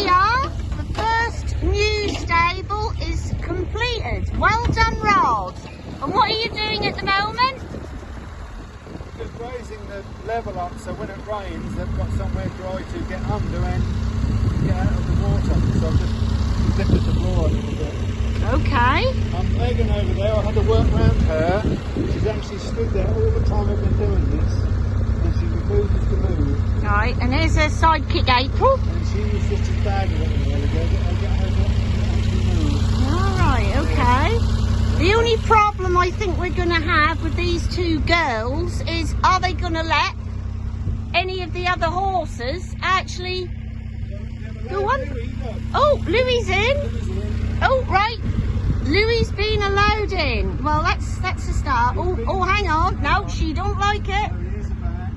we are. The first new stable is completed. Well done, Rod. And what are you doing at the moment? Just raising the level up so when it rains they've got somewhere dry to get under and get out of the water. So I've just lifted the floor a little bit. Okay. I'm Megan over there, I had to work round her. She's actually stood there all the time I've been doing this. And she refuses to move. Right, and there's her sidekick April. And she was just. I her. All right, okay. The only problem I think we're going to have with these two girls is are they going to let any of the other horses actually go on? Oh, Louis in. Oh, right. Louis been allowed in. Well, that's that's a start. Oh, oh, hang on. No, she don't like it.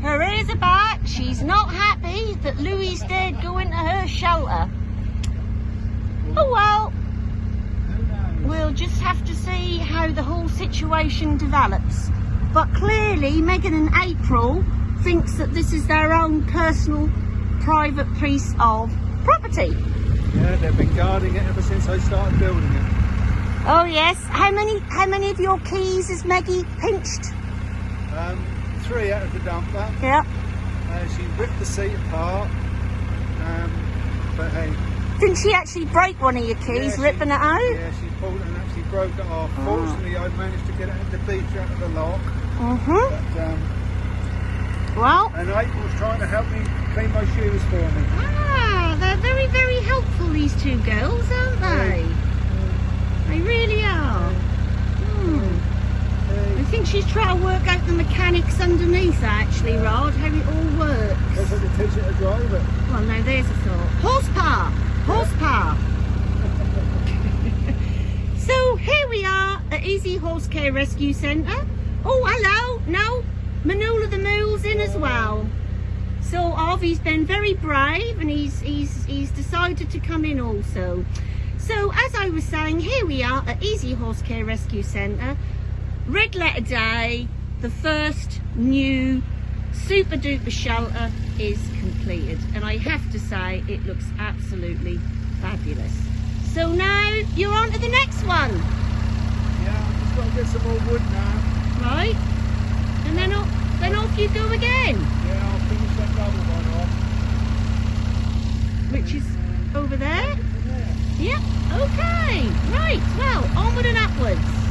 Her ears are back. She's not happy that Louis dared go into her shelter. Oh well, we'll just have to see how the whole situation develops. But clearly, Megan and April thinks that this is their own personal, private piece of property. Yeah, they've been guarding it ever since I started building it. Oh yes. How many? How many of your keys has Maggie pinched? Um, three out of the dumper. Yeah. Uh, she ripped the seat apart. Um, but hey. Didn't she actually break one of your keys, yeah, she- ripping it out? Yeah, she pulled it and actually broke it off. Oh. Fortunately, I managed to get it the feature out of the lock. Mhm. But, um, Well. and April's trying to help me clean my shoes for me. Ah, they're very, very helpful. These two girls, aren't they? They really are. Hmm. I Hey, think she's trying to work out the mechanics underneath, actually, Rod, how it all works. Guess I could teach her to drive it. Well, no, there's a thought. Horsepower! Horsepower! so here we are at Easy Horse Care Rescue Centre. Oh, hello! No, Manula the Mule's in as well. So Arvy's been very brave and he's, he's, he's decided to come in also. So as I was saying, here we are at Easy Horse Care Rescue Centre. Red Letter Day, the first new super duper shelter is completed and I have to say it looks absolutely fabulous. So now you're on to the next one. Yeah, i'm just got to get some more wood now. Right, and then then off you go again. Yeah, I'll finish that double one off. Which is over there? Over there. Yep, okay, right, well, onward and upwards.